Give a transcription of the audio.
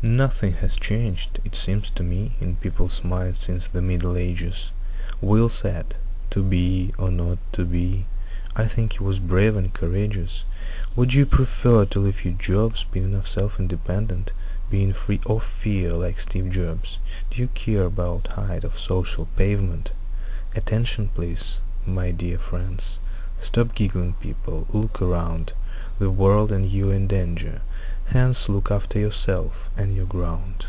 Nothing has changed, it seems to me, in people's minds since the Middle Ages. Will said, to be or not to be. I think he was brave and courageous. Would you prefer to leave your jobs, being of self-independent, being free of fear like Steve Jobs? Do you care about height of social pavement? Attention please, my dear friends. Stop giggling people, look around. The world and you in danger. Hence look after yourself and your ground.